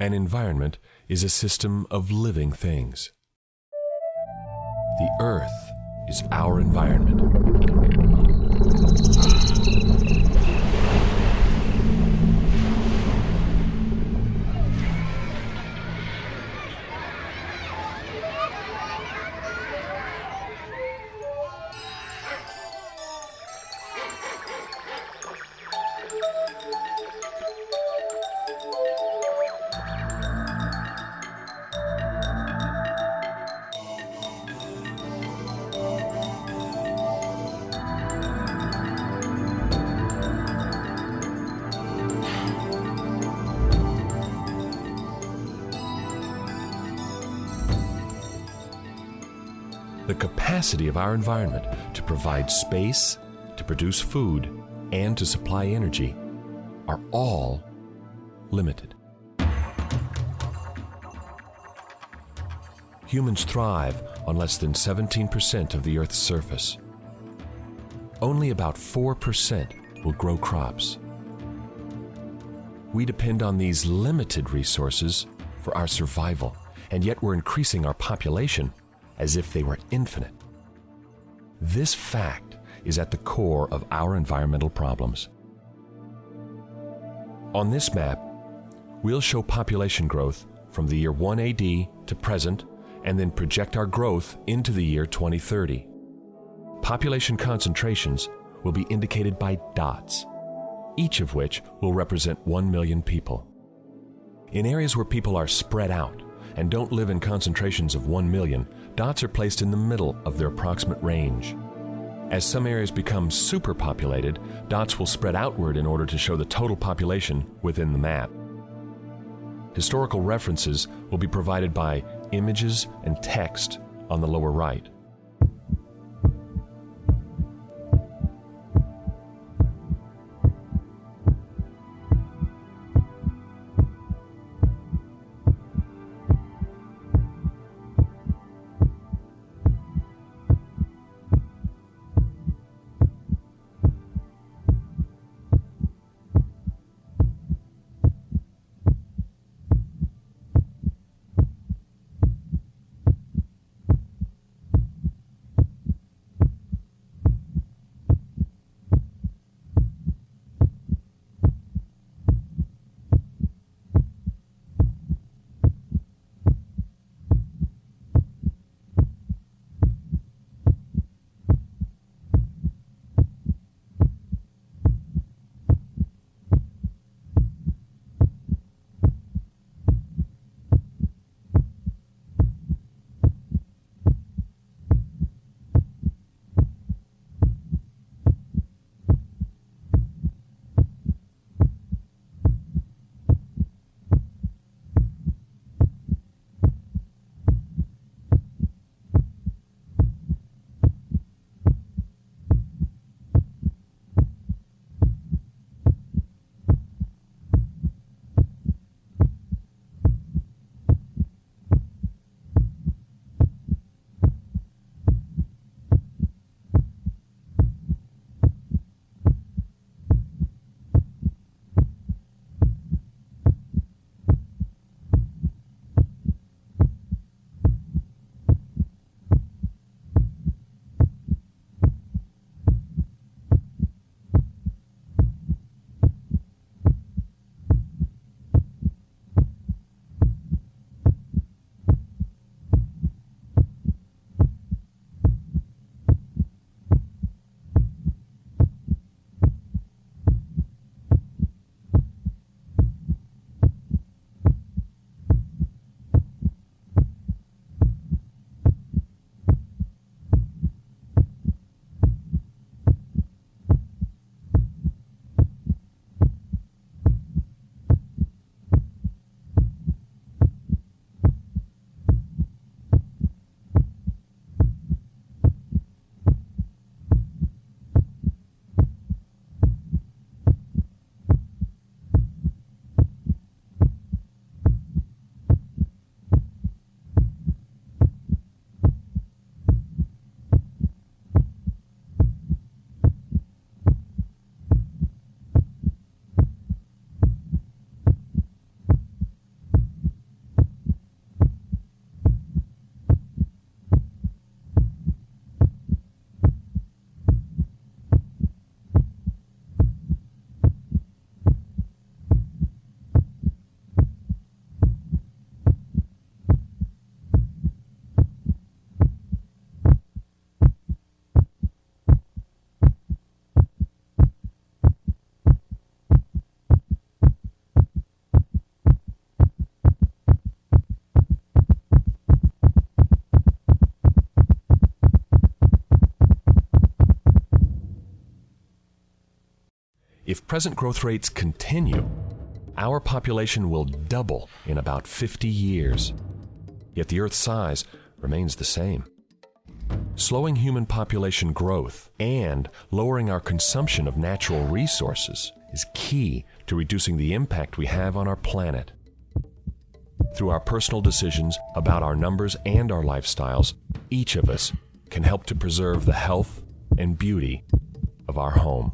An environment is a system of living things. The earth is our environment. The capacity of our environment to provide space, to produce food, and to supply energy are all limited. Humans thrive on less than 17% of the Earth's surface. Only about 4% will grow crops. We depend on these limited resources for our survival, and yet we're increasing our population as if they were infinite. This fact is at the core of our environmental problems. On this map, we'll show population growth from the year 1 AD to present and then project our growth into the year 2030. Population concentrations will be indicated by dots, each of which will represent 1 million people. In areas where people are spread out and don't live in concentrations of 1 million, dots are placed in the middle of their approximate range. As some areas become superpopulated, dots will spread outward in order to show the total population within the map. Historical references will be provided by images and text on the lower right. Present growth rates continue, our population will double in about 50 years. Yet the Earth's size remains the same. Slowing human population growth and lowering our consumption of natural resources is key to reducing the impact we have on our planet. Through our personal decisions about our numbers and our lifestyles, each of us can help to preserve the health and beauty of our home.